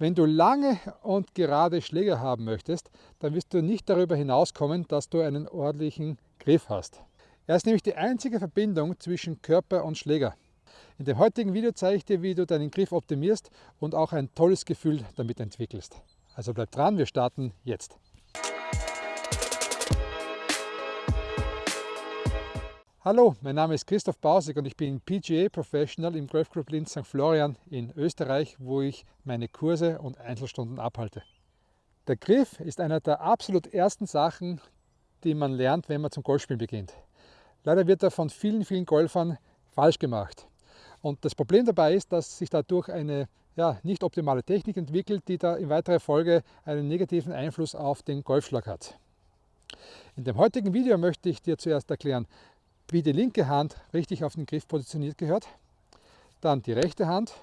Wenn du lange und gerade Schläger haben möchtest, dann wirst du nicht darüber hinauskommen, dass du einen ordentlichen Griff hast. Er ist nämlich die einzige Verbindung zwischen Körper und Schläger. In dem heutigen Video zeige ich dir, wie du deinen Griff optimierst und auch ein tolles Gefühl damit entwickelst. Also bleib dran, wir starten jetzt. Hallo, mein Name ist Christoph Bausig und ich bin PGA Professional im Golf Club Linz St. Florian in Österreich, wo ich meine Kurse und Einzelstunden abhalte. Der Griff ist einer der absolut ersten Sachen, die man lernt, wenn man zum Golfspielen beginnt. Leider wird er von vielen, vielen Golfern falsch gemacht. Und das Problem dabei ist, dass sich dadurch eine ja, nicht optimale Technik entwickelt, die da in weiterer Folge einen negativen Einfluss auf den Golfschlag hat. In dem heutigen Video möchte ich dir zuerst erklären, wie die linke Hand richtig auf den Griff positioniert gehört, dann die rechte Hand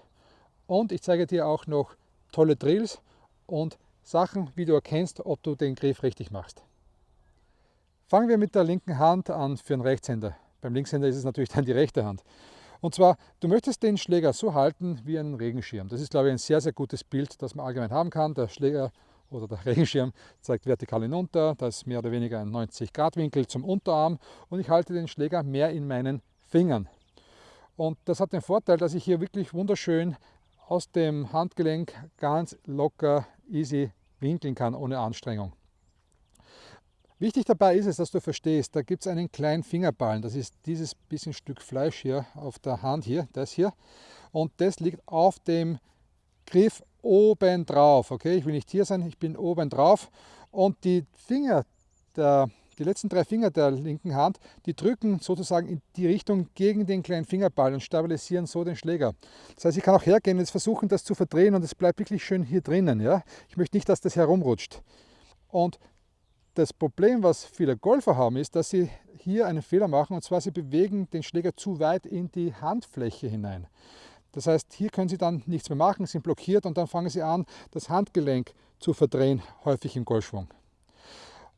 und ich zeige dir auch noch tolle Drills und Sachen, wie du erkennst, ob du den Griff richtig machst. Fangen wir mit der linken Hand an für einen Rechtshänder. Beim Linkshänder ist es natürlich dann die rechte Hand. Und zwar, du möchtest den Schläger so halten wie einen Regenschirm. Das ist, glaube ich, ein sehr, sehr gutes Bild, das man allgemein haben kann. Der Schläger oder der Regenschirm zeigt vertikal hinunter, da ist mehr oder weniger ein 90 Grad Winkel zum Unterarm und ich halte den Schläger mehr in meinen Fingern. Und das hat den Vorteil, dass ich hier wirklich wunderschön aus dem Handgelenk ganz locker, easy winkeln kann, ohne Anstrengung. Wichtig dabei ist es, dass du verstehst, da gibt es einen kleinen Fingerballen, das ist dieses bisschen Stück Fleisch hier auf der Hand hier, das hier. Und das liegt auf dem Griff oben drauf. Okay, ich will nicht hier sein, ich bin oben drauf. Und die Finger, der, die letzten drei Finger der linken Hand, die drücken sozusagen in die Richtung gegen den kleinen Fingerball und stabilisieren so den Schläger. Das heißt, ich kann auch hergehen und jetzt versuchen, das zu verdrehen und es bleibt wirklich schön hier drinnen. Ja? Ich möchte nicht, dass das herumrutscht. Und das Problem, was viele Golfer haben, ist, dass sie hier einen Fehler machen und zwar sie bewegen den Schläger zu weit in die Handfläche hinein. Das heißt, hier können Sie dann nichts mehr machen, sind blockiert und dann fangen Sie an, das Handgelenk zu verdrehen, häufig im Golfschwung.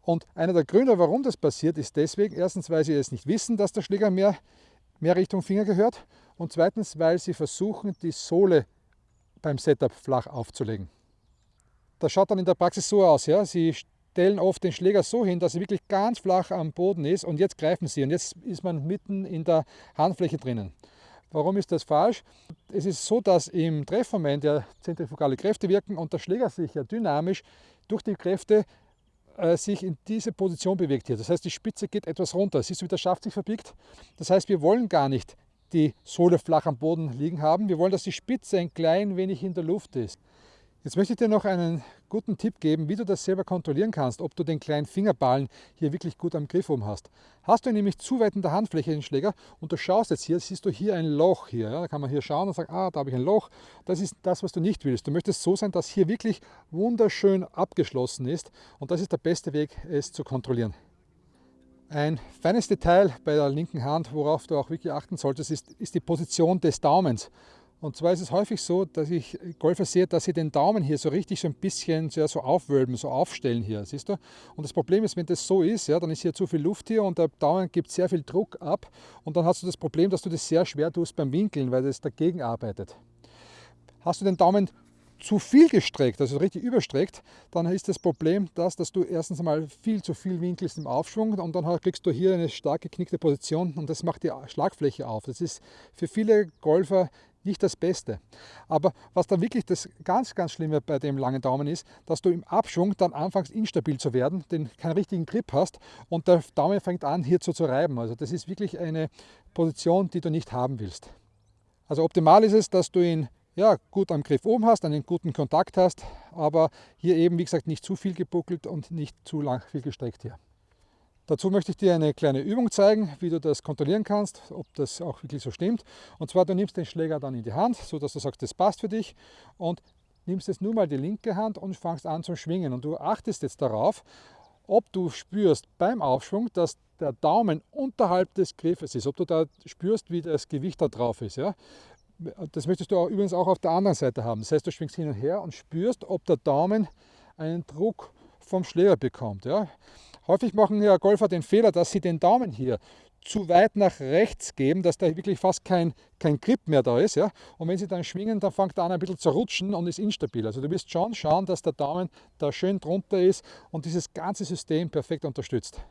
Und einer der Gründe, warum das passiert, ist deswegen, erstens, weil Sie es nicht wissen, dass der Schläger mehr, mehr Richtung Finger gehört und zweitens, weil Sie versuchen, die Sohle beim Setup flach aufzulegen. Das schaut dann in der Praxis so aus. Ja? Sie stellen oft den Schläger so hin, dass er wirklich ganz flach am Boden ist und jetzt greifen Sie und jetzt ist man mitten in der Handfläche drinnen. Warum ist das falsch? Es ist so, dass im Treffmoment ja zentrifugale Kräfte wirken und der Schläger sich ja dynamisch durch die Kräfte äh, sich in diese Position bewegt hier. Das heißt, die Spitze geht etwas runter. Siehst du, wie der Schaft sich verbiegt? Das heißt, wir wollen gar nicht die Sohle flach am Boden liegen haben. Wir wollen, dass die Spitze ein klein wenig in der Luft ist. Jetzt möchte ich dir noch einen guten Tipp geben, wie du das selber kontrollieren kannst, ob du den kleinen Fingerballen hier wirklich gut am Griff oben hast. Hast du nämlich zu weit in der Handfläche den Schläger und du schaust jetzt hier, siehst du hier ein Loch hier. Ja, da kann man hier schauen und sagen, ah, da habe ich ein Loch. Das ist das, was du nicht willst. Du möchtest so sein, dass hier wirklich wunderschön abgeschlossen ist und das ist der beste Weg, es zu kontrollieren. Ein feines Detail bei der linken Hand, worauf du auch wirklich achten solltest, ist, ist die Position des Daumens. Und zwar ist es häufig so, dass ich Golfer sehe, dass sie den Daumen hier so richtig so ein bisschen ja, so aufwölben, so aufstellen hier, siehst du? Und das Problem ist, wenn das so ist, ja, dann ist hier zu viel Luft hier und der Daumen gibt sehr viel Druck ab und dann hast du das Problem, dass du das sehr schwer tust beim Winkeln, weil das dagegen arbeitet. Hast du den Daumen zu viel gestreckt, also richtig überstreckt, dann ist das Problem das, dass du erstens einmal viel zu viel winkelst im Aufschwung und dann kriegst du hier eine stark geknickte Position und das macht die Schlagfläche auf. Das ist für viele Golfer nicht das Beste. Aber was dann wirklich das ganz, ganz Schlimme bei dem langen Daumen ist, dass du im Abschwung dann anfängst instabil zu werden, den keinen richtigen Grip hast und der Daumen fängt an hier zu, zu reiben. Also das ist wirklich eine Position, die du nicht haben willst. Also optimal ist es, dass du ihn ja, gut am Griff oben hast, einen guten Kontakt hast, aber hier eben, wie gesagt, nicht zu viel gebuckelt und nicht zu lang viel gestreckt hier. Dazu möchte ich dir eine kleine Übung zeigen, wie du das kontrollieren kannst, ob das auch wirklich so stimmt. Und zwar, du nimmst den Schläger dann in die Hand, so dass du sagst, das passt für dich und nimmst jetzt nur mal die linke Hand und fangst an zu schwingen. Und du achtest jetzt darauf, ob du spürst beim Aufschwung, dass der Daumen unterhalb des Griffes ist, ob du da spürst, wie das Gewicht da drauf ist. Ja? Das möchtest du auch, übrigens auch auf der anderen Seite haben. Das heißt, du schwingst hin und her und spürst, ob der Daumen einen Druck vom Schläger bekommt. Ja? Häufig machen ja Golfer den Fehler, dass sie den Daumen hier zu weit nach rechts geben, dass da wirklich fast kein, kein Grip mehr da ist. Ja? Und wenn sie dann schwingen, dann fängt er an ein bisschen zu rutschen und ist instabil. Also du wirst schon schauen, dass der Daumen da schön drunter ist und dieses ganze System perfekt unterstützt.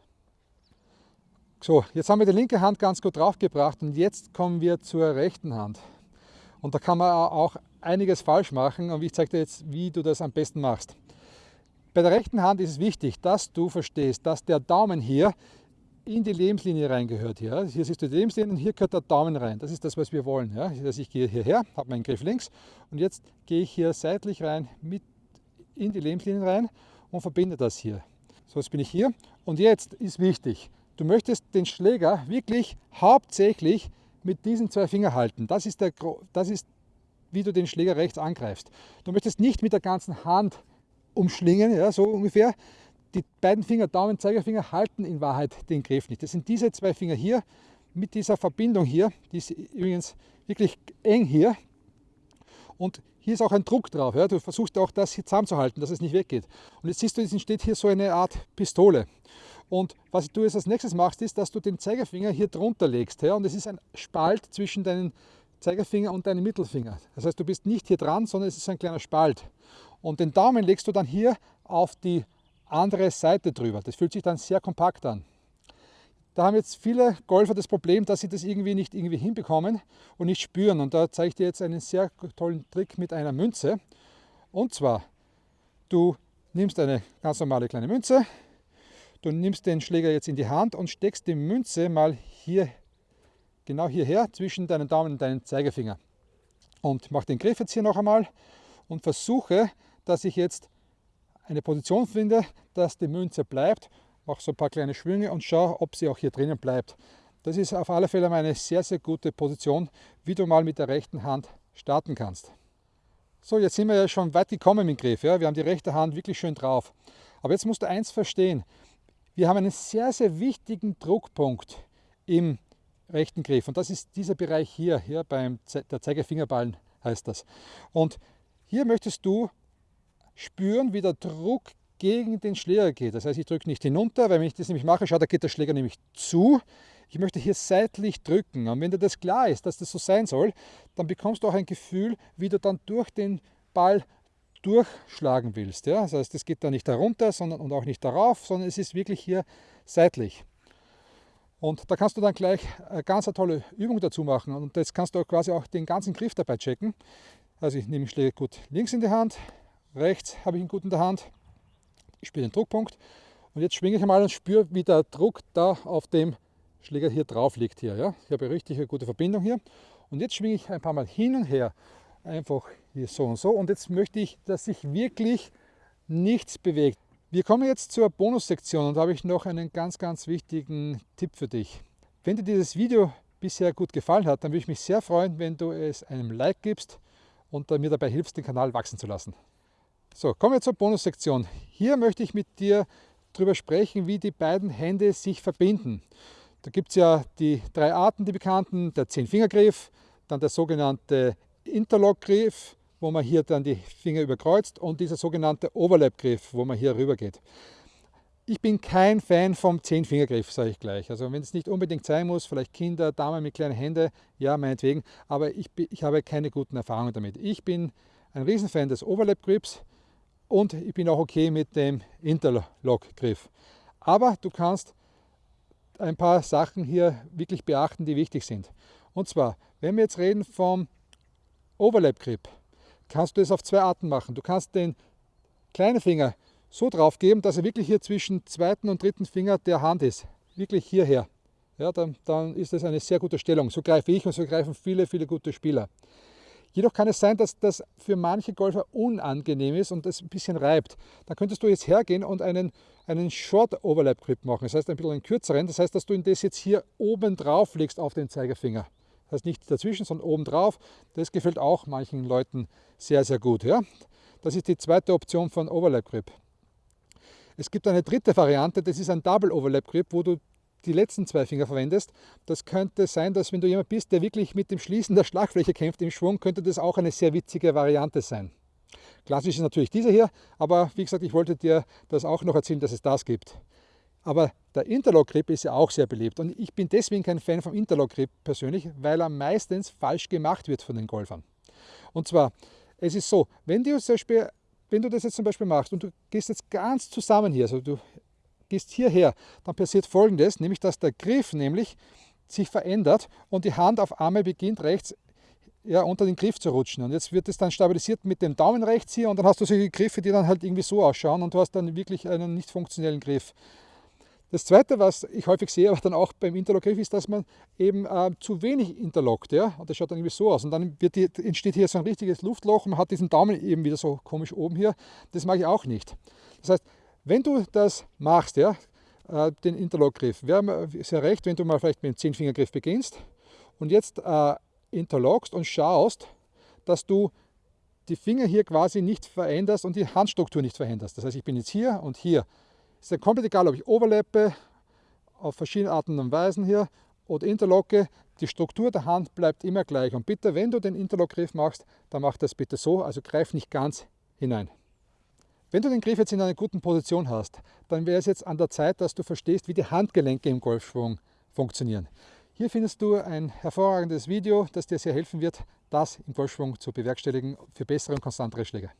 So, jetzt haben wir die linke Hand ganz gut draufgebracht und jetzt kommen wir zur rechten Hand. Und da kann man auch einiges falsch machen und ich zeige dir jetzt, wie du das am besten machst. Bei der rechten Hand ist es wichtig, dass du verstehst, dass der Daumen hier in die Lebenslinie reingehört. Hier. hier siehst du die Lebenslinie und hier gehört der Daumen rein. Das ist das, was wir wollen. Ja. Also ich gehe hierher, habe meinen Griff links und jetzt gehe ich hier seitlich rein mit in die Lebenslinie rein und verbinde das hier. So, jetzt bin ich hier und jetzt ist wichtig, du möchtest den Schläger wirklich hauptsächlich mit diesen zwei Fingern halten. Das ist, der, das ist wie du den Schläger rechts angreifst. Du möchtest nicht mit der ganzen Hand umschlingen, ja, so ungefähr, die beiden Finger, Daumen, Zeigefinger, halten in Wahrheit den Griff nicht. Das sind diese zwei Finger hier mit dieser Verbindung hier, die ist übrigens wirklich eng hier. Und hier ist auch ein Druck drauf. Ja. Du versuchst auch das hier zusammenzuhalten, dass es nicht weggeht. Und jetzt siehst du, es entsteht hier so eine Art Pistole. Und was du jetzt als nächstes machst, ist, dass du den Zeigefinger hier drunter legst. Ja. Und es ist ein Spalt zwischen deinen Zeigefinger und deinem Mittelfinger. Das heißt, du bist nicht hier dran, sondern es ist ein kleiner Spalt. Und den Daumen legst du dann hier auf die andere Seite drüber. Das fühlt sich dann sehr kompakt an. Da haben jetzt viele Golfer das Problem, dass sie das irgendwie nicht irgendwie hinbekommen und nicht spüren. Und da zeige ich dir jetzt einen sehr tollen Trick mit einer Münze. Und zwar, du nimmst eine ganz normale kleine Münze, du nimmst den Schläger jetzt in die Hand und steckst die Münze mal hier, genau hierher, zwischen deinen Daumen und deinen Zeigefinger. Und mach den Griff jetzt hier noch einmal und versuche, dass ich jetzt eine Position finde, dass die Münze bleibt, mache so ein paar kleine Schwünge und schaue, ob sie auch hier drinnen bleibt. Das ist auf alle Fälle eine sehr, sehr gute Position, wie du mal mit der rechten Hand starten kannst. So, jetzt sind wir ja schon weit gekommen im Griff. Ja? Wir haben die rechte Hand wirklich schön drauf. Aber jetzt musst du eins verstehen. Wir haben einen sehr, sehr wichtigen Druckpunkt im rechten Griff. Und das ist dieser Bereich hier, hier beim Ze der Zeigefingerballen heißt das. Und hier möchtest du spüren, wie der Druck gegen den Schläger geht. Das heißt, ich drücke nicht hinunter, weil wenn ich das nämlich mache, schau, da geht der Schläger nämlich zu. Ich möchte hier seitlich drücken. Und wenn dir das klar ist, dass das so sein soll, dann bekommst du auch ein Gefühl, wie du dann durch den Ball durchschlagen willst. Ja? Das heißt, es geht da nicht darunter sondern, und auch nicht darauf, sondern es ist wirklich hier seitlich. Und da kannst du dann gleich eine ganz tolle Übung dazu machen. Und jetzt kannst du quasi auch den ganzen Griff dabei checken. Also ich nehme den Schläger gut links in die Hand, rechts habe ich ihn gut in der Hand. Ich spüre den Druckpunkt und jetzt schwinge ich einmal und spüre, wie der Druck da auf dem Schläger hier drauf liegt. Hier, ja? Ich habe eine richtig gute Verbindung hier. Und jetzt schwinge ich ein paar Mal hin und her. Einfach hier so und so. Und jetzt möchte ich, dass sich wirklich nichts bewegt. Wir kommen jetzt zur Bonussektion und da habe ich noch einen ganz, ganz wichtigen Tipp für dich. Wenn dir dieses Video bisher gut gefallen hat, dann würde ich mich sehr freuen, wenn du es einem Like gibst und mir dabei hilfst, den Kanal wachsen zu lassen. So, kommen wir zur Bonussektion. Hier möchte ich mit dir darüber sprechen, wie die beiden Hände sich verbinden. Da gibt es ja die drei Arten, die bekannten, der Zehn-Finger-Griff, dann der sogenannte Interlock-Griff, wo man hier dann die Finger überkreuzt und dieser sogenannte Overlap-Griff, wo man hier rüber geht. Ich bin kein Fan vom Zehn-Finger-Griff, sage ich gleich. Also wenn es nicht unbedingt sein muss, vielleicht Kinder, Damen mit kleinen Händen, ja, meinetwegen, aber ich, ich habe keine guten Erfahrungen damit. Ich bin ein Riesenfan des Overlap-Griffs, und ich bin auch okay mit dem Interlock-Griff. Aber du kannst ein paar Sachen hier wirklich beachten, die wichtig sind. Und zwar, wenn wir jetzt reden vom Overlap-Grip, kannst du es auf zwei Arten machen. Du kannst den kleinen Finger so drauf geben, dass er wirklich hier zwischen zweiten und dritten Finger der Hand ist. Wirklich hierher. Ja, dann, dann ist das eine sehr gute Stellung. So greife ich und so greifen viele, viele gute Spieler. Jedoch kann es sein, dass das für manche Golfer unangenehm ist und das ein bisschen reibt. Dann könntest du jetzt hergehen und einen, einen Short Overlap Grip machen. Das heißt ein bisschen einen kürzeren. Das heißt, dass du das jetzt hier oben drauf legst auf den Zeigefinger. Das heißt nicht dazwischen, sondern oben drauf. Das gefällt auch manchen Leuten sehr, sehr gut. Ja? Das ist die zweite Option von Overlap Grip. Es gibt eine dritte Variante, das ist ein Double Overlap Grip, wo du die letzten zwei Finger verwendest. Das könnte sein, dass wenn du jemand bist, der wirklich mit dem Schließen der Schlagfläche kämpft im Schwung, könnte das auch eine sehr witzige Variante sein. Klassisch ist natürlich dieser hier, aber wie gesagt, ich wollte dir das auch noch erzählen, dass es das gibt. Aber der Interlock Grip ist ja auch sehr beliebt und ich bin deswegen kein Fan vom Interlock Grip persönlich, weil er meistens falsch gemacht wird von den Golfern. Und zwar, es ist so, wenn du, zum Beispiel, wenn du das jetzt zum Beispiel machst und du gehst jetzt ganz zusammen hier, also du gehst hierher, dann passiert folgendes, nämlich dass der Griff nämlich sich verändert und die Hand auf einmal beginnt rechts ja, unter den Griff zu rutschen. Und jetzt wird es dann stabilisiert mit dem Daumen rechts hier und dann hast du solche Griffe, die dann halt irgendwie so ausschauen und du hast dann wirklich einen nicht funktionellen Griff. Das zweite, was ich häufig sehe, aber dann auch beim Interlock-Griff, ist, dass man eben äh, zu wenig interlockt. Ja? Und das schaut dann irgendwie so aus. Und dann die, entsteht hier so ein richtiges Luftloch und man hat diesen Daumen eben wieder so komisch oben hier. Das mag ich auch nicht. Das heißt, wenn du das machst, ja, äh, den Interlock-Griff, wäre sehr recht, wenn du mal vielleicht mit dem Zehnfingergriff beginnst und jetzt äh, interlockst und schaust, dass du die Finger hier quasi nicht veränderst und die Handstruktur nicht veränderst. Das heißt, ich bin jetzt hier und hier. Ist ja komplett egal, ob ich overlappe, auf verschiedene Arten und Weisen hier oder interlocke. Die Struktur der Hand bleibt immer gleich. Und bitte, wenn du den Interlock-Griff machst, dann mach das bitte so, also greif nicht ganz hinein. Wenn du den Griff jetzt in einer guten Position hast, dann wäre es jetzt an der Zeit, dass du verstehst, wie die Handgelenke im Golfschwung funktionieren. Hier findest du ein hervorragendes Video, das dir sehr helfen wird, das im Golfschwung zu bewerkstelligen für bessere und konstantere Schläge.